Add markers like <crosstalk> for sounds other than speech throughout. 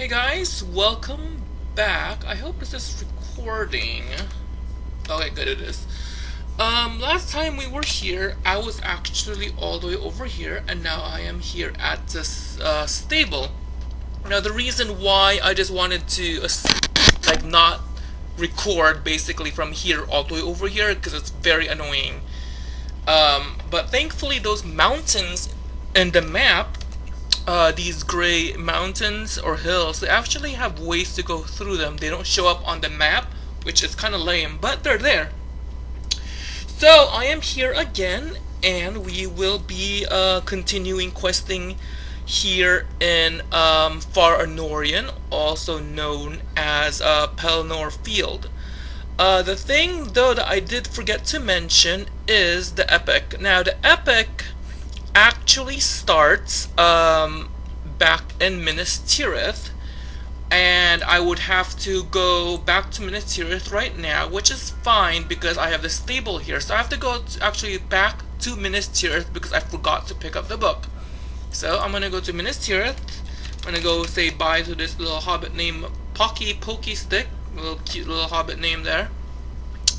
Hey guys, welcome back. I hope this is recording. Okay, good it is. Um, last time we were here, I was actually all the way over here, and now I am here at this uh, stable. Now the reason why I just wanted to, uh, like, not record basically from here all the way over here, because it's very annoying. Um, but thankfully those mountains in the map uh, these gray mountains or hills, they actually have ways to go through them. They don't show up on the map, which is kind of lame, but they're there. So I am here again, and we will be uh, continuing questing here in um, Far Anórien, also known as uh, Pelennor Field. Uh, the thing, though, that I did forget to mention is the epic. Now, the epic actually starts um, back in Minas Tirith and I would have to go back to Minas Tirith right now which is fine because I have the stable here. So I have to go to actually back to Minas Tirith because I forgot to pick up the book. So I'm gonna go to Minas Tirith. I'm gonna go say bye to this little hobbit named Pocky Pokey Stick little cute little hobbit name there.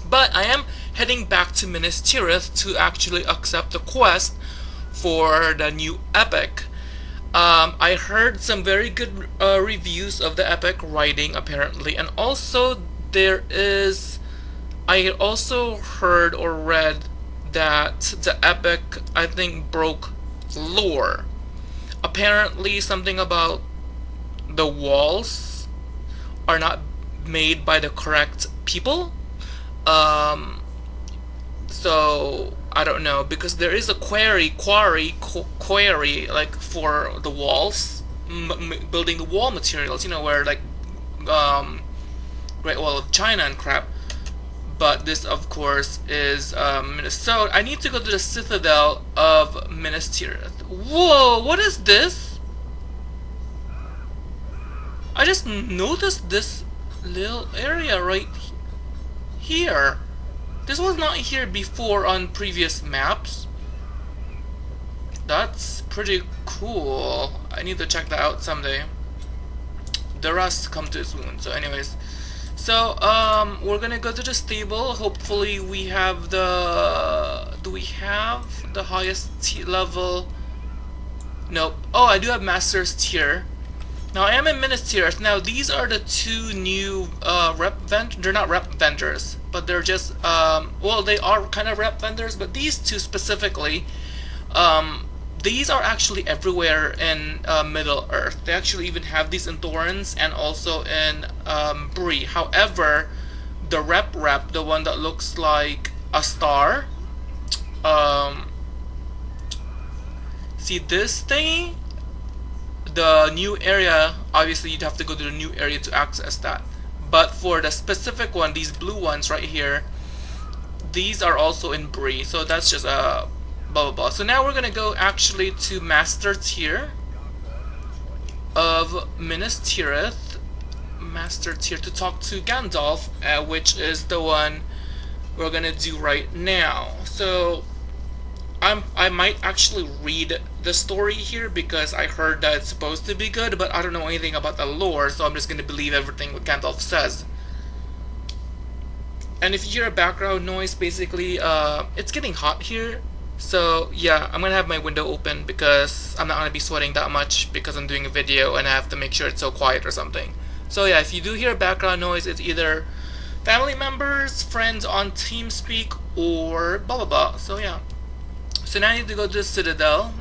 But I am heading back to Minas Tirith to actually accept the quest for the new epic. Um, I heard some very good uh, reviews of the epic writing apparently and also there is I also heard or read that the epic I think broke lore. Apparently something about the walls are not made by the correct people. Um, so I don't know because there is a quarry, quarry, qu quarry like for the walls, building the wall materials. You know where like um, Great Wall of China and crap. But this, of course, is um, Minnesota. I need to go to the Citadel of Minas Tirith. Whoa! What is this? I just noticed this little area right here. This was not here before on previous maps. That's pretty cool. I need to check that out someday. The rust come too soon. So anyways. So, um, we're gonna go to the stable. Hopefully we have the... Do we have the highest level? Nope. Oh, I do have Master's Tier. Now I am in Minas Tirith. Now these are the two new uh, rep vent. They're not rep vendors but they're just um, well they are kind of rep vendors but these two specifically um, these are actually everywhere in uh, Middle Earth. They actually even have these in Torrens and also in um, Bree however the rep rep the one that looks like a star um, see this thing the new area obviously you'd have to go to the new area to access that but for the specific one, these blue ones right here, these are also in Bree. So that's just a uh, blah blah blah. So now we're gonna go actually to Master Tier of Minas Tirith. Master Tier to talk to Gandalf, uh, which is the one we're gonna do right now. So I'm I might actually read the story here because I heard that it's supposed to be good, but I don't know anything about the lore, so I'm just gonna believe everything what Gandalf says. And if you hear a background noise, basically, uh, it's getting hot here. So yeah, I'm gonna have my window open because I'm not gonna be sweating that much because I'm doing a video and I have to make sure it's so quiet or something. So yeah, if you do hear background noise, it's either family members, friends on TeamSpeak, or blah blah blah. So yeah. So now I need to go to the Citadel.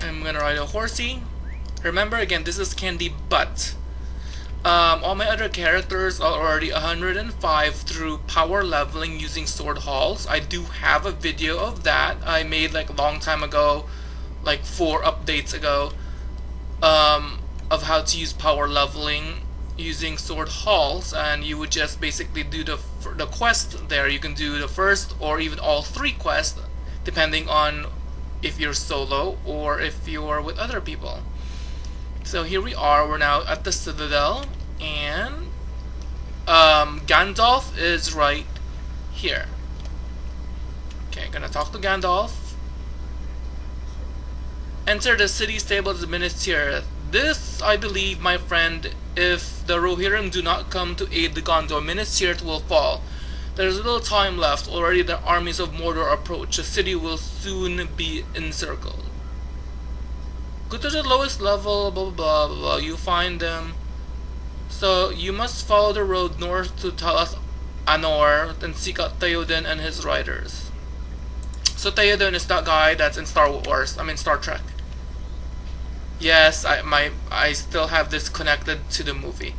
I'm gonna ride a horsey. Remember again, this is Candy Butt. Um, all my other characters are already 105 through power leveling using sword halls. I do have a video of that I made like a long time ago, like four updates ago, um, of how to use power leveling using sword halls and you would just basically do the, the quest there. You can do the first or even all three quests depending on if you're solo or if you're with other people. So here we are, we're now at the Citadel, and um, Gandalf is right here. Okay, gonna talk to Gandalf. Enter the city stables Tirith. this, I believe, my friend, if the Rohirrim do not come to aid the Gondor, Minas Tirith will fall. There is little time left. Already the armies of Mordor approach. The city will soon be encircled. Go to the lowest level, blah blah blah blah. blah. You find them. So you must follow the road north to Talas Anor, then seek out Theoden and his riders. So Theoden is that guy that's in Star Wars. I mean Star Trek. Yes, I my I still have this connected to the movie.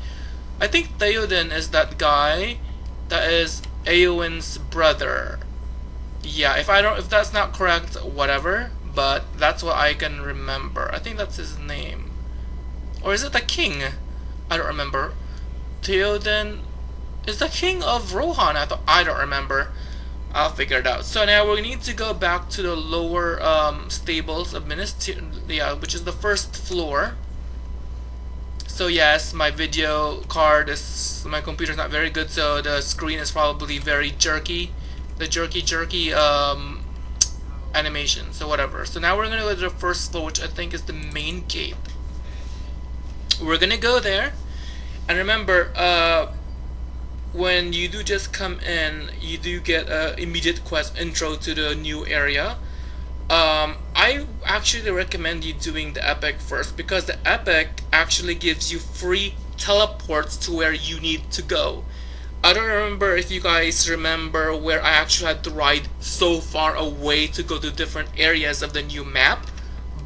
I think Theoden is that guy that is Eowyn's brother. Yeah, if I don't if that's not correct, whatever, but that's what I can remember. I think that's his name. Or is it the king? I don't remember. Theoden is the king of Rohan. I thought I don't remember. I'll figure it out. So now we need to go back to the lower um, stables of Minas yeah, which is the first floor. So yes, my video card is my computer is not very good, so the screen is probably very jerky, the jerky jerky um, animation. So whatever. So now we're gonna go to the first floor, which I think is the main gate. We're gonna go there, and remember, uh, when you do just come in, you do get an immediate quest intro to the new area. Um, I actually recommend you doing the epic first because the epic actually gives you free teleports to where you need to go. I don't remember if you guys remember where I actually had to ride so far away to go to different areas of the new map,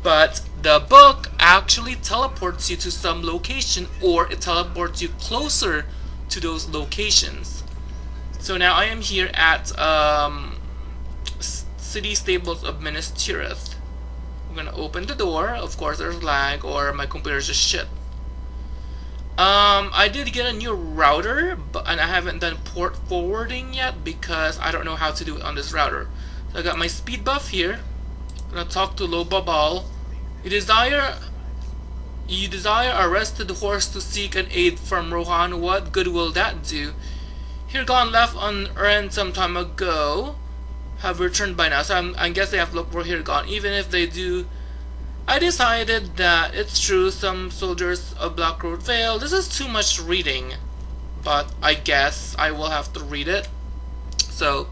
but the book actually teleports you to some location or it teleports you closer to those locations. So now I am here at um, city stables of Minas Tirith. I'm gonna open the door. Of course, there's lag or my computer's just shit. Um, I did get a new router, but and I haven't done port forwarding yet because I don't know how to do it on this router. So I got my speed buff here. I'm gonna talk to Lobabal. You desire you desire a rested horse to seek an aid from Rohan. What good will that do? Hirgon left on Eren some time ago have returned by now, so I'm, I guess they have to look for gone. Even if they do, I decided that it's true some soldiers of Blackroot Vale. This is too much reading, but I guess I will have to read it. So,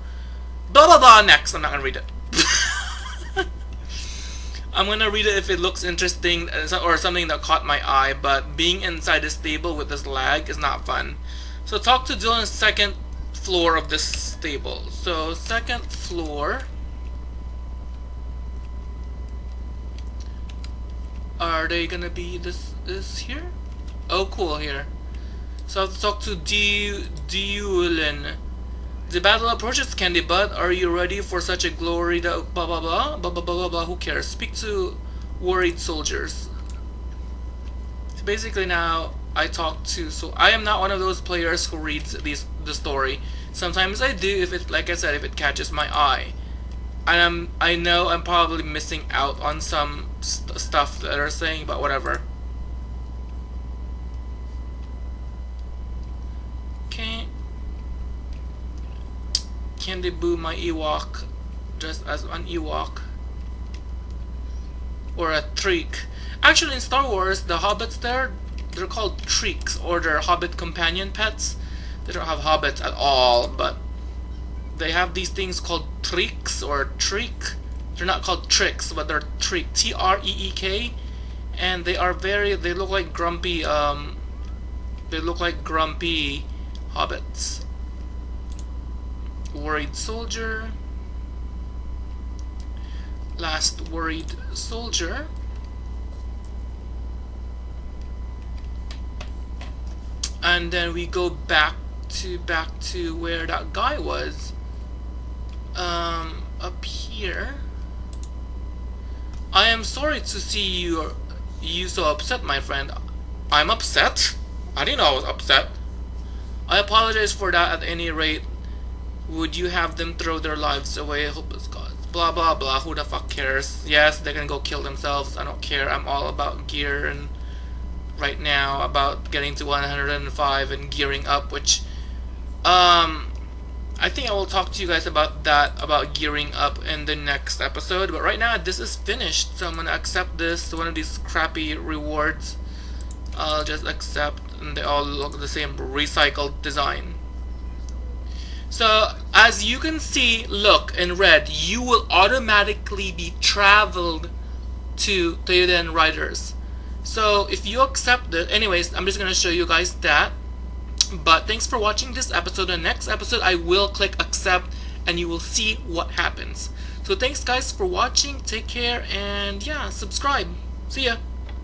blah blah blah next. I'm not gonna read it. <laughs> I'm gonna read it if it looks interesting uh, or something that caught my eye, but being inside the stable with this lag is not fun. So talk to Dylan second floor of this stable. So second floor. Are they gonna be this is here? Oh cool here. So I have to talk to Diulin. The battle approaches, Candy Butt. Are you ready for such a glory that blah blah blah blah blah blah blah who cares? Speak to worried soldiers. So basically now I talk to so I am not one of those players who reads these the story. Sometimes I do if it like I said if it catches my eye. And I'm I know I'm probably missing out on some st stuff that are saying but whatever. Okay. Can they boo my Ewok just as an Ewok? Or a Treek. Actually in Star Wars the hobbits there they're called treeks or they're hobbit companion pets. They don't have hobbits at all, but they have these things called treeks or treek. They're not called tricks, but they're treek. T R E E K, and they are very. They look like grumpy. Um, they look like grumpy hobbits. Worried soldier. Last worried soldier. and then we go back to back to where that guy was um, up here. I am sorry to see you you so upset my friend. I'm upset. I didn't know I was upset. I apologize for that at any rate. Would you have them throw their lives away hopeless cause blah blah blah. Who the fuck cares? Yes they can go kill themselves. I don't care. I'm all about gear and right now about getting to 105 and gearing up, which um, I think I will talk to you guys about that, about gearing up in the next episode. But right now, this is finished, so I'm gonna accept this, one of these crappy rewards. I'll just accept and they all look the same recycled design. So as you can see, look in red, you will automatically be traveled to Theoden Riders. So if you accept it, anyways, I'm just gonna show you guys that. But thanks for watching this episode. The next episode, I will click accept and you will see what happens. So thanks guys for watching. Take care and yeah, subscribe. See ya.